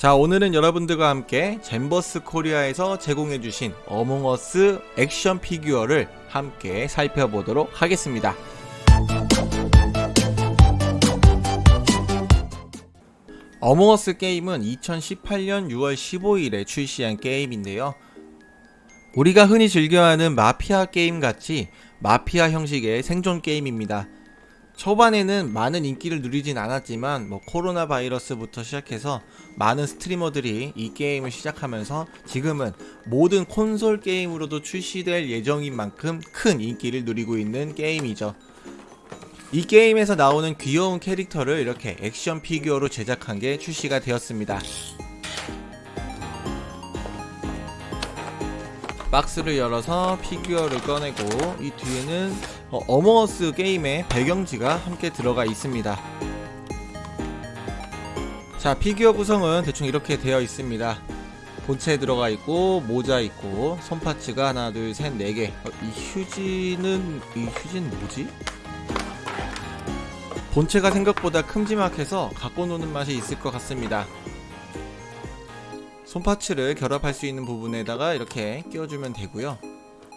자 오늘은 여러분들과 함께 잼버스 코리아에서 제공해주신 어몽어스 액션 피규어를 함께 살펴보도록 하겠습니다. 어몽어스 게임은 2018년 6월 15일에 출시한 게임인데요. 우리가 흔히 즐겨하는 마피아 게임 같이 마피아 형식의 생존 게임입니다 초반에는 많은 인기를 누리진 않았지만 뭐 코로나 바이러스부터 시작해서 많은 streamer들이 이 게임을 시작하면서 지금은 모든 콘솔 게임으로도 출시될 예정인 만큼 큰 인기를 누리고 있는 게임이죠. 이 게임에서 나오는 귀여운 캐릭터를 이렇게 액션 피규어로 제작한 게 출시가 되었습니다. 박스를 열어서 피규어를 꺼내고 이 뒤에는 어몽어스 게임의 배경지가 함께 들어가 있습니다. 자 피규어 구성은 대충 이렇게 되어 있습니다. 본체 들어가 있고 모자 있고 손 파츠가 하나 둘 셋 네개. 어, 이 휴지는 이 휴지는 뭐지? 본체가 생각보다 큼지막해서 갖고 노는 맛이 있을 것 같습니다. 손파츠를 결합할 수 있는 부분에다가 이렇게 끼워주면 되고요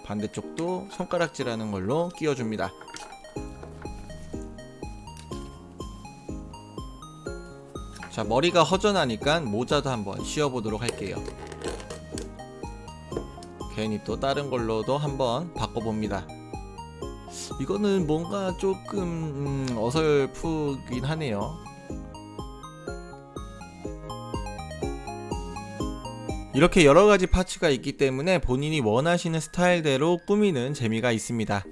반대쪽도 손가락질하는 걸로 끼워줍니다. 자 머리가 허전하니까 모자도 한번 씌워보도록 할게요. 괜히 또 다른 걸로도 한번 바꿔봅니다. 이거는 뭔가 조금 음, 어설프긴 하네요 이렇게 여러가지 파츠가 있기 때문에 본인이 원하시는 스타일대로 꾸미는 재미가 있습니다.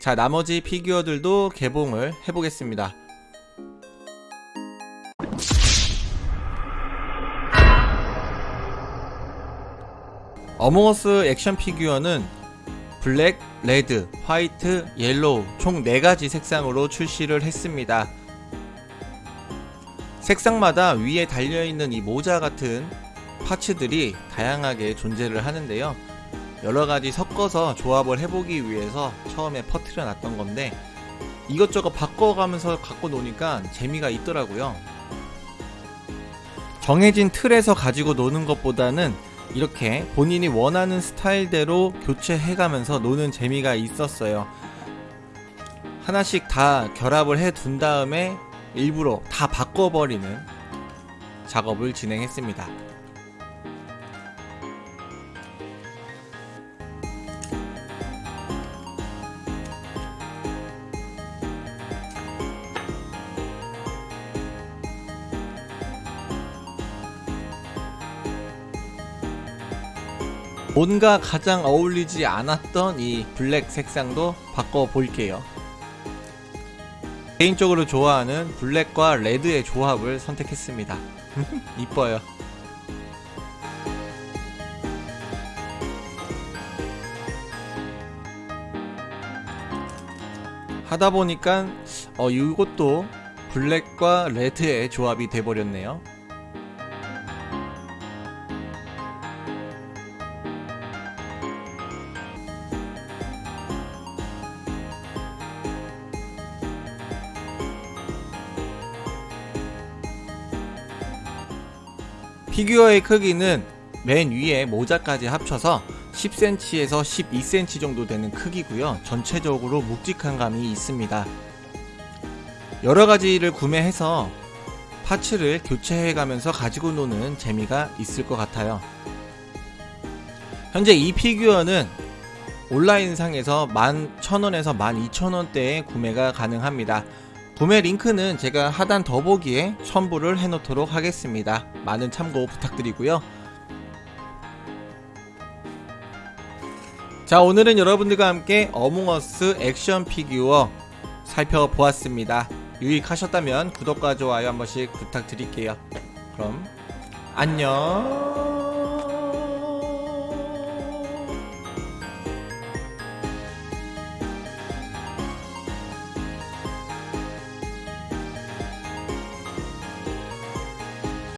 자 나머지 피규어들도 개봉을 해보겠습니다. Among Us 액션 피규어는 블랙, 레드, 화이트, 옐로우 총 4가지 색상으로 출시를 했습니다. 색상마다 위에 달려있는 이 모자 같은 parts들이 다양하게 존재를 하는데요. 여러가지 섞어서 조합을 해보기 위해서 처음에 퍼트려 놨던 건데 이것저것 바꿔가면서 갖고 노니까 재미가 있더라고요. 정해진 틀에서 가지고 노는 것보다는 이렇게 본인이 원하는 스타일대로 교체해가면서 노는 재미가 있었어요. 하나씩 다 결합을 해 둔 다음에 일부러 다 바꿔버리는 작업을 진행했습니다 뭔가 가장 어울리지 않았던 이 블랙 색상도 바꿔볼게요. 개인적으로 좋아하는 블랙과 레드의 조합을 선택했습니다. 이뻐요. 하다보니까 어 이것도 블랙과 레드의 조합이 돼버렸네요 피규어의 크기는 맨 위에 모자까지 합쳐서 10cm에서 12cm 정도 되는 크기고요. 전체적으로 묵직한 감이 있습니다. 여러가지를 구매해서 parts를 교체해가면서 가지고 노는 재미가 있을 것 같아요. 현재 이 피규어는 온라인상에서 11,000원에서 12,000원대에 구매가 가능합니다 구매 링크는 제가 하단 더보기에 첨부를 해놓도록 하겠습니다. 많은 참고 부탁드리고요. 자 오늘은 여러분들과 함께 어몽어스 액션 피규어 살펴보았습니다. 유익하셨다면 구독과 좋아요 한 번씩 부탁드릴게요. 그럼 안녕